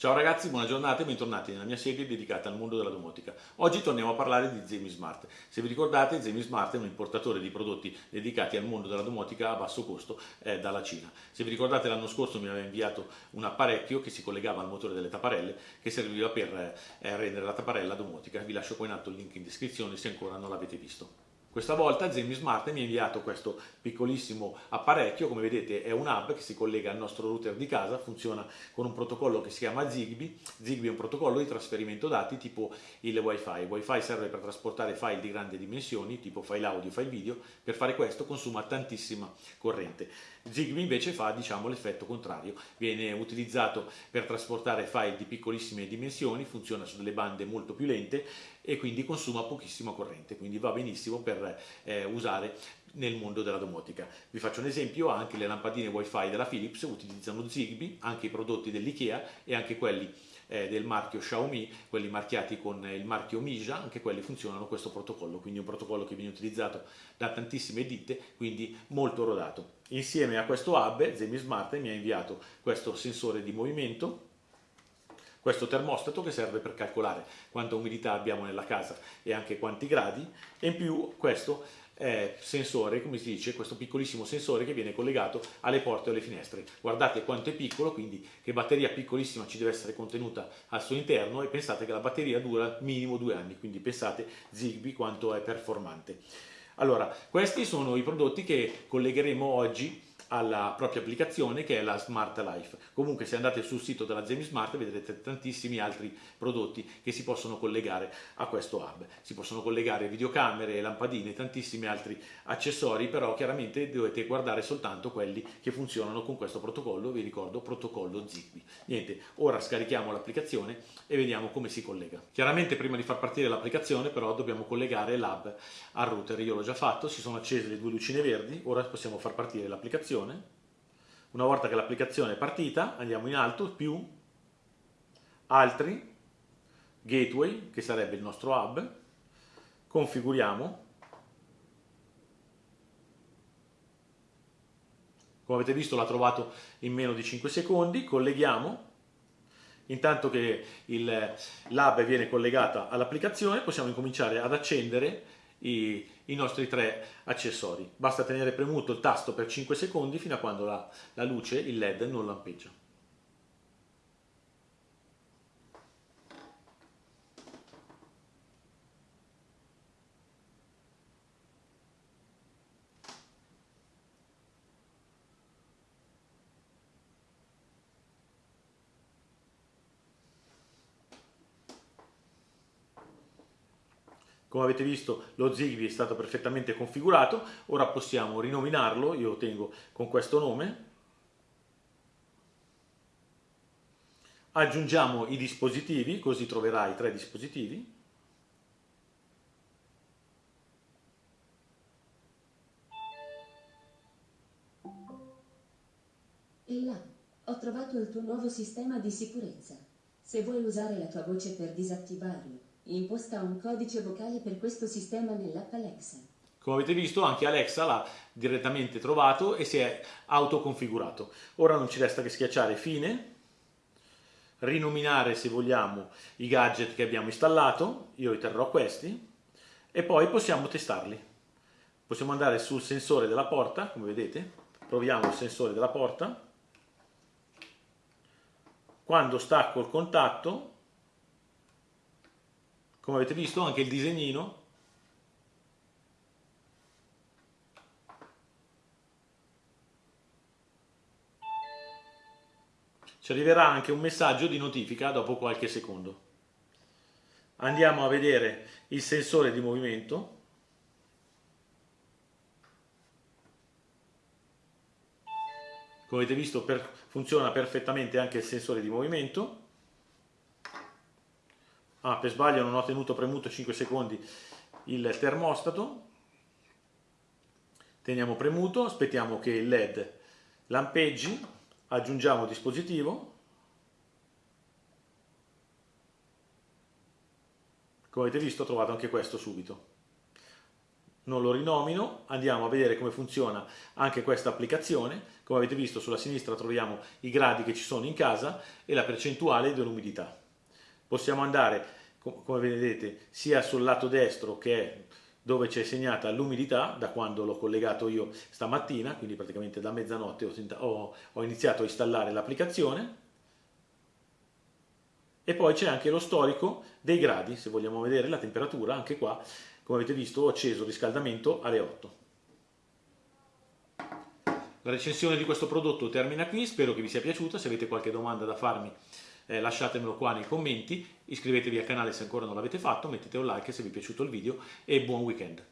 Ciao ragazzi, buona giornata e bentornati nella mia serie dedicata al mondo della domotica. Oggi torniamo a parlare di Zemi Smart. Se vi ricordate, Zemi Smart è un importatore di prodotti dedicati al mondo della domotica a basso costo eh, dalla Cina. Se vi ricordate l'anno scorso mi aveva inviato un apparecchio che si collegava al motore delle tapparelle che serviva per eh, rendere la tapparella domotica. Vi lascio poi in alto il link in descrizione se ancora non l'avete visto. Questa volta Zemi Smart mi ha inviato questo piccolissimo apparecchio, come vedete è un hub che si collega al nostro router di casa, funziona con un protocollo che si chiama Zigbee. Zigbee è un protocollo di trasferimento dati tipo il Wi-Fi. Il Wi-Fi serve per trasportare file di grandi dimensioni, tipo file audio, file video, per fare questo consuma tantissima corrente. Zigbee invece fa diciamo, l'effetto contrario, viene utilizzato per trasportare file di piccolissime dimensioni, funziona su delle bande molto più lente e quindi consuma pochissima corrente, quindi va benissimo per eh, usare nel mondo della domotica. Vi faccio un esempio, anche le lampadine wifi della Philips utilizzano Zigbee, anche i prodotti dell'IKEA e anche quelli eh, del marchio Xiaomi, quelli marchiati con il marchio Mija, anche quelli funzionano questo protocollo, quindi un protocollo che viene utilizzato da tantissime ditte, quindi molto rodato. Insieme a questo hub, Zemi Smart mi ha inviato questo sensore di movimento, questo termostato che serve per calcolare quanta umidità abbiamo nella casa e anche quanti gradi e in più questo eh, sensore, come si dice, questo piccolissimo sensore che viene collegato alle porte o alle finestre. Guardate quanto è piccolo, quindi che batteria piccolissima ci deve essere contenuta al suo interno e pensate che la batteria dura minimo due anni, quindi pensate Zigbee quanto è performante. Allora, questi sono i prodotti che collegheremo oggi alla propria applicazione che è la Smart Life. Comunque se andate sul sito della Zemi Smart vedrete tantissimi altri prodotti che si possono collegare a questo hub. Si possono collegare videocamere, lampadine, tantissimi altri accessori, però chiaramente dovete guardare soltanto quelli che funzionano con questo protocollo, vi ricordo protocollo Zigbee. Niente, ora scarichiamo l'applicazione e vediamo come si collega. Chiaramente prima di far partire l'applicazione però dobbiamo collegare l'hub al router, io l'ho già fatto, si sono accese le due lucine verdi, ora possiamo far partire l'applicazione l'applicazione. Una volta che l'applicazione è partita, andiamo in alto, più, altri, gateway, che sarebbe il nostro hub, configuriamo. Come avete visto l'ha trovato in meno di 5 secondi, colleghiamo. Intanto che l'hub viene collegata all'applicazione possiamo incominciare ad accendere i, i, nostri tre accessori. Basta tenere premuto il tasto per 5 secondi fino a quando la, la luce, il LED, non lampeggia. Come avete visto lo Zigbee è stato perfettamente configurato, ora possiamo rinominarlo, io lo tengo con questo nome. Aggiungiamo i dispositivi, così troverai tre dispositivi. E là, ho trovato il tuo nuovo sistema di sicurezza. Se vuoi usare la tua voce per disattivarlo, Imposta un codice vocale per questo sistema nell'app Alexa. Come avete visto anche Alexa l'ha direttamente trovato e si è autoconfigurato. Ora non ci resta che schiacciare fine, rinominare se vogliamo i gadget che abbiamo installato, io riterrò questi, e poi possiamo testarli. Possiamo andare sul sensore della porta, come vedete, proviamo il sensore della porta. Quando stacco il contatto come avete visto anche il disegnino. Ci arriverà anche un messaggio di notifica dopo qualche secondo. Andiamo a vedere il sensore di movimento. Come avete visto per, funziona perfettamente anche il sensore di movimento ah per sbaglio non ho tenuto premuto 5 secondi il termostato teniamo premuto aspettiamo che il led lampeggi aggiungiamo dispositivo come avete visto ho trovato anche questo subito non lo rinomino, andiamo a vedere come funziona anche questa applicazione. Come avete visto sulla sinistra troviamo i gradi che ci sono in casa e la percentuale dell'umidità. Possiamo andare, come vedete, sia sul lato destro che è dove c'è segnata l'umidità da quando l'ho collegato io stamattina, quindi praticamente da mezzanotte ho, ho, iniziato a installare l'applicazione e poi c'è anche lo storico dei gradi, se vogliamo vedere la temperatura, anche qua, come avete visto, ho acceso il riscaldamento alle 8. La recensione di questo prodotto termina qui, spero che vi sia piaciuta, se avete qualche domanda da farmi eh, lasciatemelo qua nei commenti, iscrivetevi al canale se ancora non l'avete fatto, mettete un like se vi è piaciuto il video e buon weekend.